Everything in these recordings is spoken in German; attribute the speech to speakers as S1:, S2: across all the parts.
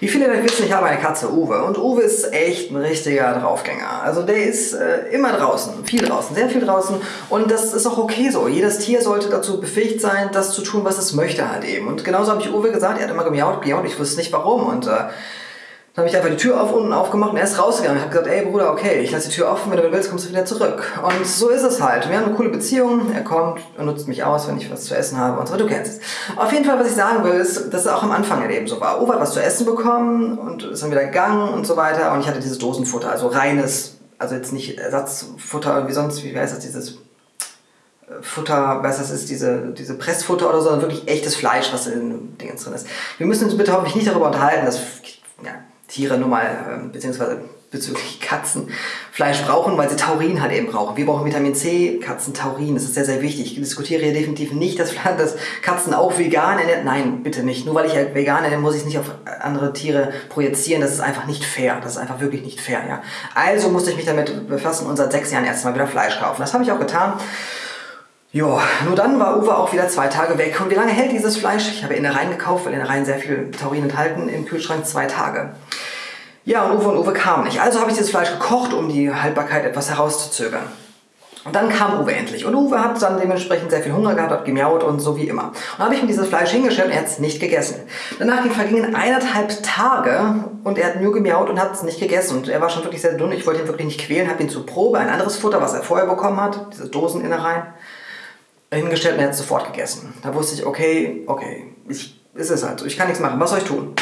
S1: Wie viele euch wissen, ich habe eine Katze, Uwe. Und Uwe ist echt ein richtiger Draufgänger. Also der ist äh, immer draußen, viel draußen, sehr viel draußen. Und das ist auch okay so. Jedes Tier sollte dazu befähigt sein, das zu tun, was es möchte halt eben. Und genauso habe ich Uwe gesagt, er hat immer gemiaut, gemiaut, ich wusste nicht warum. Und äh, dann habe ich einfach die Tür auf unten aufgemacht und er ist rausgegangen. Ich habe gesagt, ey Bruder, okay, ich lasse die Tür offen, wenn du willst, kommst du wieder zurück. Und so ist es halt. Wir haben eine coole Beziehung. Er kommt und nutzt mich aus, wenn ich was zu essen habe und so. Du kennst es. Auf jeden Fall, was ich sagen will, ist, dass es auch am Anfang halt eben so war. Uwe hat was zu essen bekommen und ist dann wieder gegangen und so weiter. Und ich hatte dieses Dosenfutter, also reines, also jetzt nicht Ersatzfutter wie sonst, wie heißt das, dieses äh, Futter, was das ist, diese, diese Pressfutter oder so, sondern wirklich echtes Fleisch, was in den Dingen drin ist. Wir müssen uns bitte hoffentlich nicht darüber unterhalten, dass ja, Tiere nun mal, ähm, beziehungsweise bezüglich Katzen Fleisch brauchen, weil sie Taurin halt eben brauchen. Wir brauchen Vitamin C, Katzen Taurin, das ist sehr, sehr wichtig. Ich diskutiere hier definitiv nicht, dass, Katzen auch vegan ernähren. Nein, bitte nicht. Nur weil ich halt vegan ernähre, muss ich es nicht auf andere Tiere projizieren. Das ist einfach nicht fair. Das ist einfach wirklich nicht fair, ja. Also musste ich mich damit befassen und seit sechs Jahren erst mal wieder Fleisch kaufen. Das habe ich auch getan. Ja, nur dann war Uwe auch wieder zwei Tage weg. Und wie lange hält dieses Fleisch? Ich habe Innereien gekauft, weil Innereien sehr viel Taurin enthalten im Kühlschrank. Zwei Tage. Ja, und Uwe und Uwe kamen nicht. Also habe ich dieses Fleisch gekocht, um die Haltbarkeit etwas herauszuzögern. Und dann kam Uwe endlich. Und Uwe hat dann dementsprechend sehr viel Hunger gehabt, hat gemiaut und so wie immer. Und dann habe ich ihm dieses Fleisch hingestellt und er hat es nicht gegessen. Danach vergingen eineinhalb Tage und er hat nur gemiaut und hat es nicht gegessen. Und er war schon wirklich sehr dünn. Ich wollte ihn wirklich nicht quälen, habe ihn zur Probe ein anderes Futter, was er vorher bekommen hat, diese Doseninnereien, hingestellt und hat es sofort gegessen. Da wusste ich, okay, okay, ich, ist es halt so, ich kann nichts machen, was soll ich tun?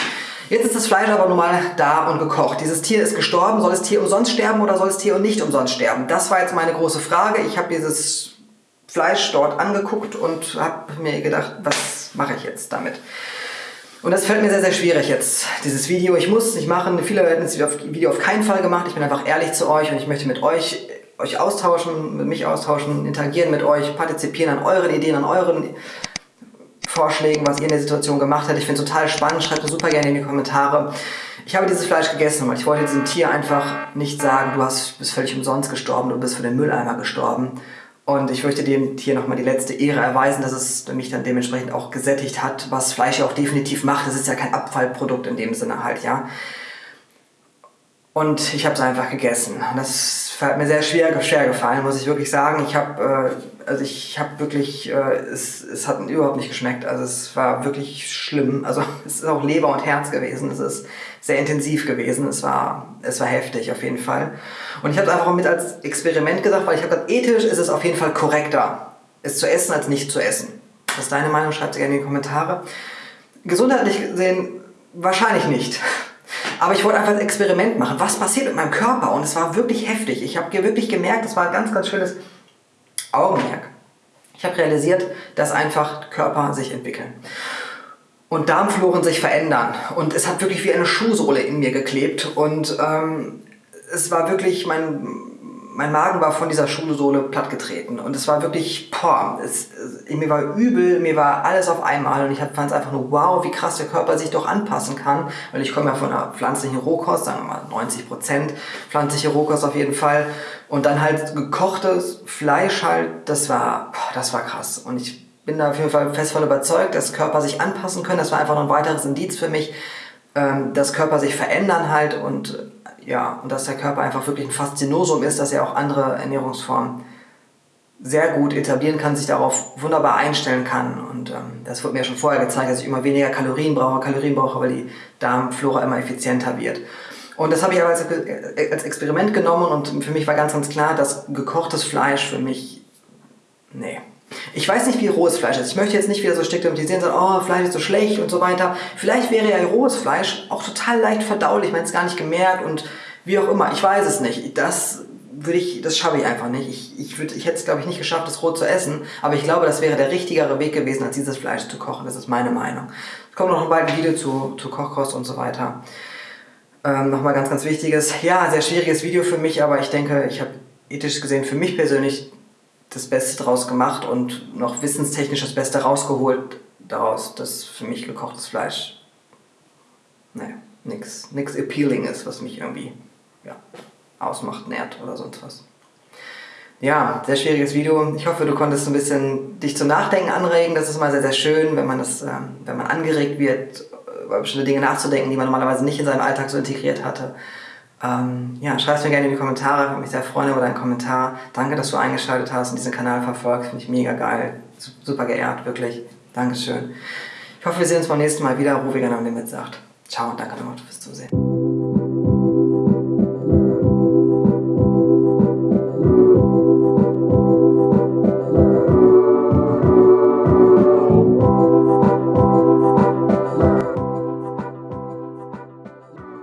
S1: Jetzt ist das Fleisch aber nun mal da und gekocht. Dieses Tier ist gestorben. Soll das Tier umsonst sterben oder soll das Tier nicht umsonst sterben? Das war jetzt meine große Frage. Ich habe dieses Fleisch dort angeguckt und habe mir gedacht, was mache ich jetzt damit? Und das fällt mir sehr, sehr schwierig jetzt, dieses Video. Ich muss es nicht machen. Viele hätten das Video auf keinen Fall gemacht. Ich bin einfach ehrlich zu euch und ich möchte mit euch euch austauschen, mit mich austauschen, interagieren mit euch, partizipieren an euren Ideen, an euren Vorschlägen, was ihr in der Situation gemacht habt. Ich finde es total spannend. Schreibt mir super gerne in die Kommentare. Ich habe dieses Fleisch gegessen, weil ich wollte diesem Tier einfach nicht sagen, du hast, bist völlig umsonst gestorben, du bist für den Mülleimer gestorben. Und ich möchte dem Tier nochmal die letzte Ehre erweisen, dass es mich dann dementsprechend auch gesättigt hat, was Fleisch ja auch definitiv macht. Das ist ja kein Abfallprodukt in dem Sinne halt, ja. Und ich habe es einfach gegessen. Das hat mir sehr schwer, schwer gefallen, muss ich wirklich sagen. Ich habe äh, also ich habe wirklich, äh, es, es hat überhaupt nicht geschmeckt. Also es war wirklich schlimm. Also es ist auch Leber und Herz gewesen. Es ist sehr intensiv gewesen. Es war, es war heftig auf jeden Fall. Und ich habe es einfach mit als Experiment gesagt, weil ich habe gesagt, ethisch ist es auf jeden Fall korrekter, es zu essen als nicht zu essen. Was ist deine Meinung? Schreibt sie gerne in die Kommentare. Gesundheitlich gesehen wahrscheinlich nicht. Aber ich wollte einfach ein Experiment machen. Was passiert mit meinem Körper? Und es war wirklich heftig. Ich habe wirklich gemerkt, es war ein ganz, ganz schönes Augenmerk. Ich habe realisiert, dass einfach Körper sich entwickeln und Darmfloren sich verändern. Und es hat wirklich wie eine Schuhsohle in mir geklebt. Und ähm, es war wirklich, mein, mein Magen war von dieser Schuhsohle plattgetreten. Und es war wirklich, boah, es, mir war übel, mir war alles auf einmal. Und ich fand es einfach nur, wow, wie krass der Körper sich doch anpassen kann. Weil ich komme ja von einer pflanzlichen Rohkost, sagen wir mal 90 Prozent pflanzliche Rohkost auf jeden Fall. Und dann halt gekochtes Fleisch halt, das war, das war krass. Und ich bin da auf jeden Fall fest von überzeugt, dass Körper sich anpassen können. Das war einfach noch ein weiteres Indiz für mich, ähm, dass Körper sich verändern halt und ja, und dass der Körper einfach wirklich ein Faszinosum ist, dass er auch andere Ernährungsformen sehr gut etablieren kann, sich darauf wunderbar einstellen kann. Und ähm, das wurde mir schon vorher gezeigt, dass ich immer weniger Kalorien brauche, Kalorien brauche, weil die Darmflora immer effizienter wird. Und das habe ich aber als, als Experiment genommen und für mich war ganz, ganz klar, dass gekochtes Fleisch für mich, nee. Ich weiß nicht, wie rohes Fleisch ist. Ich möchte jetzt nicht wieder so stigmatisieren, sagen, oh, Fleisch ist so schlecht und so weiter. Vielleicht wäre ja rohes Fleisch auch total leicht verdaulich, man es gar nicht gemerkt und wie auch immer. Ich weiß es nicht. Das würde ich, das schaffe ich einfach nicht. Ich, ich, würd, ich hätte es, glaube ich, nicht geschafft, das roh zu essen. Aber ich glaube, das wäre der richtigere Weg gewesen, als dieses Fleisch zu kochen. Das ist meine Meinung. Es kommt noch ein Video zu, zu Kochkost und so weiter. Ähm, Nochmal ganz, ganz wichtiges, ja, sehr schwieriges Video für mich, aber ich denke, ich habe ethisch gesehen für mich persönlich das Beste draus gemacht und noch wissenstechnisch das Beste rausgeholt daraus, dass für mich gekochtes Fleisch, ne, nix, nix appealing ist, was mich irgendwie, ja, ausmacht, nährt oder sonst was. Ja, sehr schwieriges Video. Ich hoffe, du konntest ein bisschen dich zum Nachdenken anregen. Das ist mal sehr, sehr schön, wenn man, das, ähm, wenn man angeregt wird über bestimmte Dinge nachzudenken, die man normalerweise nicht in seinem Alltag so integriert hatte. Ähm, ja, schreib es mir gerne in die Kommentare, würde mich sehr freuen über deinen Kommentar. Danke, dass du eingeschaltet hast und diesen Kanal verfolgst, finde ich mega geil. Super geehrt, wirklich. Dankeschön. Ich hoffe, wir sehen uns beim nächsten Mal wieder. Ruhiger am Limit sagt. Ciao und danke nochmal fürs Zusehen.